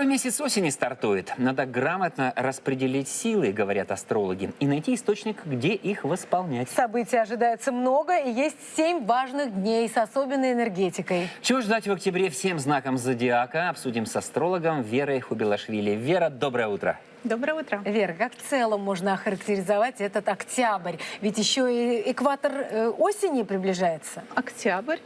Второй месяц осени стартует. Надо грамотно распределить силы, говорят астрологи, и найти источник, где их восполнять. Событий ожидается много, и есть семь важных дней с особенной энергетикой. Чего ждать в октябре всем знаком зодиака? Обсудим с астрологом Верой Хубилашвили. Вера, доброе утро. Доброе утро. Вера, как в целом можно охарактеризовать этот октябрь? Ведь еще и экватор э, осени приближается. Октябрь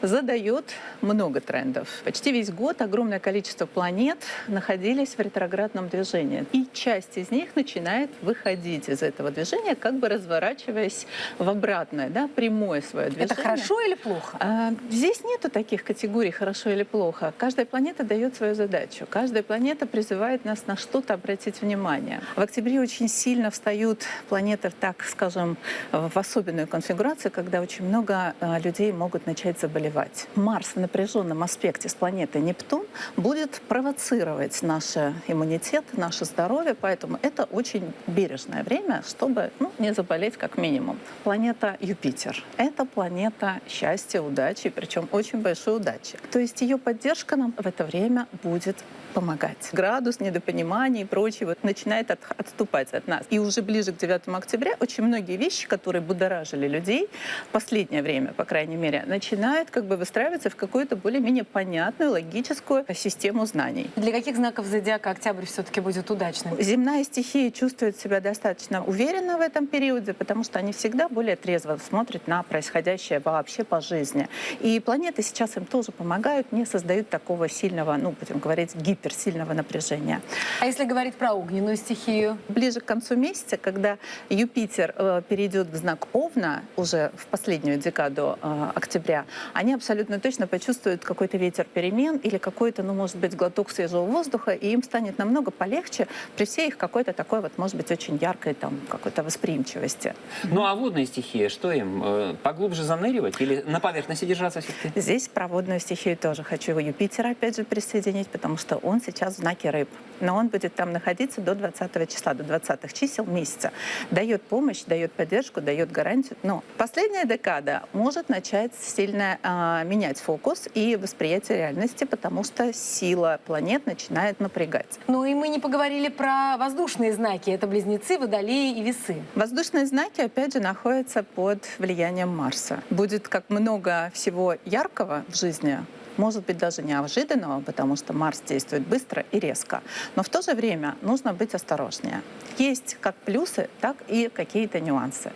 задает много трендов. Почти весь год огромное количество планет находились в ретроградном движении. И часть из них начинает выходить из этого движения, как бы разворачиваясь в обратное, да, прямое свое движение. Это хорошо или плохо? А, здесь нету таких категорий хорошо или плохо. Каждая планета дает свою задачу. Каждая планета призывает нас на что-то обратить внимание. В октябре очень сильно встают планеты, так скажем, в особенную конфигурацию, когда очень много э, людей могут начать заболевать. Марс в напряженном аспекте с планетой Нептун будет провоцировать наш иммунитет, наше здоровье, поэтому это очень бережное время, чтобы ну, не заболеть как минимум. Планета Юпитер — это планета счастья, удачи, причем очень большой удачи. То есть ее поддержка нам в это время будет помогать. Градус недопонимания и прочего начинает от, отступать от нас. И уже ближе к 9 октября очень многие вещи, которые будоражили людей в последнее время, по крайней мере, начинают как бы выстраиваться в какую-то более-менее понятную, логическую систему знаний. Для каких знаков зодиака октябрь все-таки будет удачным? Земная стихия чувствует себя достаточно уверенно в этом периоде, потому что они всегда более трезво смотрят на происходящее вообще по жизни. И планеты сейчас им тоже помогают, не создают такого сильного, ну, будем говорить, гипер суперсильного напряжения. А если говорить про огненную стихию? Ближе к концу месяца, когда Юпитер э, перейдет в знак Овна, уже в последнюю декаду э, октября, они абсолютно точно почувствуют какой-то ветер перемен или какой-то, ну, может быть, глоток свежего воздуха, и им станет намного полегче при всей их какой-то такой вот, может быть, очень яркой там какой-то восприимчивости. Ну а водная стихия, что им? Э, поглубже заныривать или на поверхности держаться все-таки? Здесь про водную стихию тоже хочу Юпитера опять же присоединить, потому что он он сейчас в знаке рыб. Но он будет там находиться до 20 числа, до 20 чисел месяца. Дает помощь, дает поддержку, дает гарантию. Но последняя декада может начать сильно э, менять фокус и восприятие реальности, потому что сила планет начинает напрягать. Ну и мы не поговорили про воздушные знаки. Это близнецы, водолеи и весы. Воздушные знаки, опять же, находятся под влиянием Марса. Будет как много всего яркого в жизни, может быть даже неожиданного, потому что Марс действует быстро и резко. Но в то же время нужно быть осторожнее. Есть как плюсы, так и какие-то нюансы.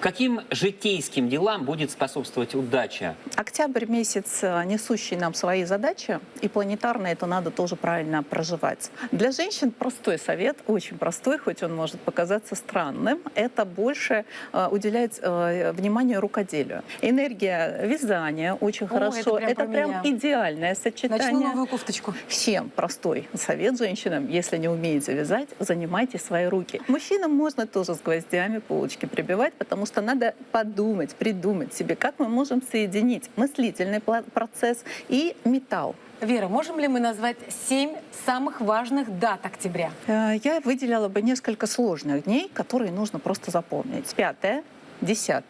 Каким житейским делам будет способствовать удача? Октябрь месяц, э, несущий нам свои задачи, и планетарно это надо тоже правильно проживать. Для женщин простой совет, очень простой, хоть он может показаться странным, это больше э, уделять э, внимание рукоделию. Энергия вязания очень О, хорошо. Это прям, это прям идеальное сочетание. Начну новую кофточку. Всем простой совет женщинам, если не умеете вязать, занимайте свои руки. Мужчинам можно тоже с гвоздями полочки прибивать, потому потому что надо подумать, придумать себе, как мы можем соединить мыслительный процесс и металл. Вера, можем ли мы назвать семь самых важных дат октября? Э, я выделяла бы несколько сложных дней, которые нужно просто запомнить. 5, 10,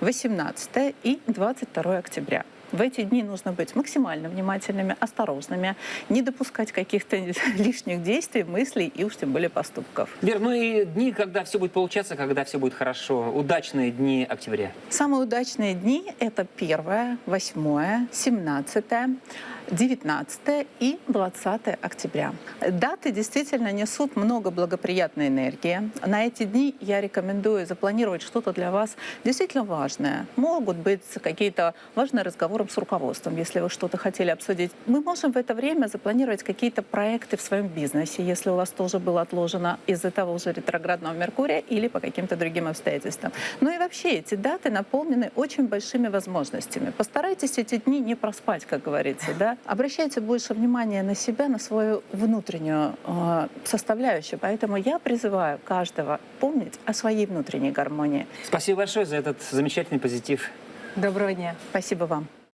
18 и 22 октября. В эти дни нужно быть максимально внимательными, осторожными, не допускать каких-то лишних действий, мыслей и уж тем более поступков. Вер, ну и дни, когда все будет получаться, когда все будет хорошо. Удачные дни октября. Самые удачные дни — это 1, 8, 17, 19 и 20 октября. Даты действительно несут много благоприятной энергии. На эти дни я рекомендую запланировать что-то для вас действительно важное. Могут быть какие-то важные разговоры с руководством, если вы что-то хотели обсудить. Мы можем в это время запланировать какие-то проекты в своем бизнесе, если у вас тоже было отложено из-за того же ретроградного Меркурия или по каким-то другим обстоятельствам. Ну и вообще эти даты наполнены очень большими возможностями. Постарайтесь эти дни не проспать, как говорится, да, обращайте больше внимания на себя, на свою внутреннюю э, составляющую. Поэтому я призываю каждого помнить о своей внутренней гармонии. Спасибо большое за этот замечательный позитив. Доброго дня. Спасибо вам.